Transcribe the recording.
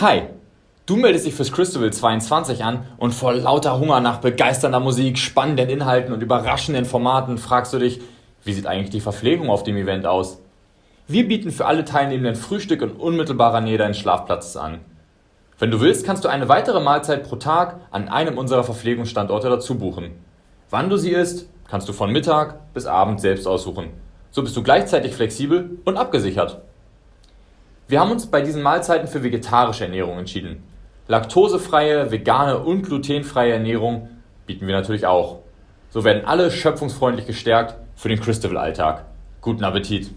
Hi, du meldest dich fürs Christabel 22 an und vor lauter Hunger nach begeisternder Musik, spannenden Inhalten und überraschenden Formaten fragst du dich, wie sieht eigentlich die Verpflegung auf dem Event aus? Wir bieten für alle Teilnehmenden Frühstück in unmittelbarer Nähe deines Schlafplatzes an. Wenn du willst, kannst du eine weitere Mahlzeit pro Tag an einem unserer Verpflegungsstandorte dazu buchen. Wann du sie isst, kannst du von Mittag bis Abend selbst aussuchen. So bist du gleichzeitig flexibel und abgesichert. Wir haben uns bei diesen Mahlzeiten für vegetarische Ernährung entschieden. Laktosefreie, vegane und glutenfreie Ernährung bieten wir natürlich auch. So werden alle schöpfungsfreundlich gestärkt für den Christabel-Alltag. Guten Appetit!